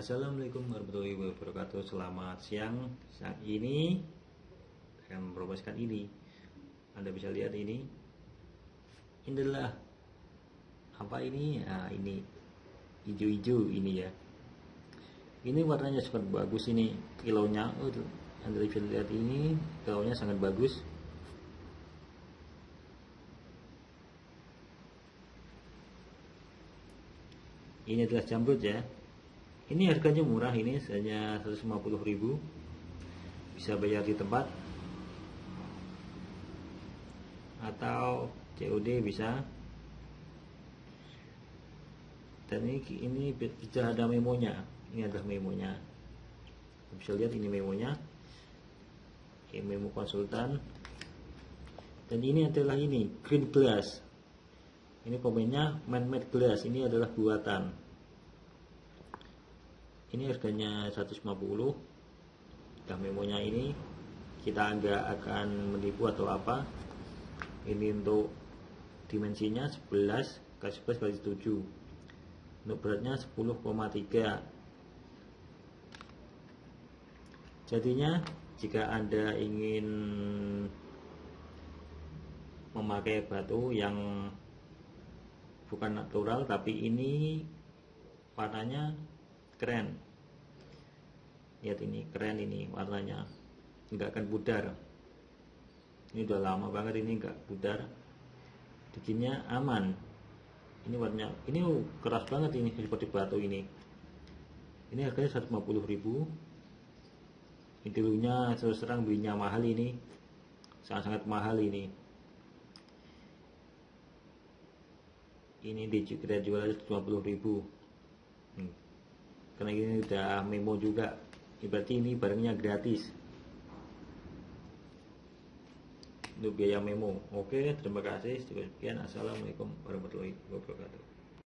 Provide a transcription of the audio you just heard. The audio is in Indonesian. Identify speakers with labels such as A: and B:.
A: Assalamualaikum warahmatullahi wabarakatuh. Selamat siang. Siang ini Saya akan ini. Anda bisa lihat ini. Ini adalah Apa ini? Nah ini Hijau-hijau ini ya. Ini warnanya sangat bagus ini Kilonya. Oh, Anda bisa lihat ini Kilonya sangat bagus. Ini adalah jamrut ya ini harganya murah ini hanya 150.000 bisa bayar di tempat. Atau COD bisa. Dan ini ini bisa ada memonya. Ini adalah memonya. Bisa lihat ini memonya. Ini memo konsultan. Dan ini adalah ini green glass. Ini komennya man-made glass. Ini adalah buatan ini harganya 150 dah memonya ini kita nggak akan menipu atau apa. Ini untuk dimensinya 11 kali 11 kali 7 untuk beratnya 10,3 jadinya jika anda ingin memakai batu yang bukan natural tapi ini warnanya keren. Lihat ini keren ini warnanya. Nggak akan pudar. Ini udah lama banget ini nggak pudar. Bikinnya aman. Ini warnanya ini keras banget ini seperti batu ini. Ini harganya 150 ribu. Ini dulunya terus terang belinya mahal ini. Sangat-sangat mahal ini. Ini di kita jual 150 ribu. Hmm karena ini udah memo juga. Berarti ini barangnya gratis. Untuk biaya memo. Oke terima kasih. Sekian. Assalamualaikum warahmatullahi wabarakatuh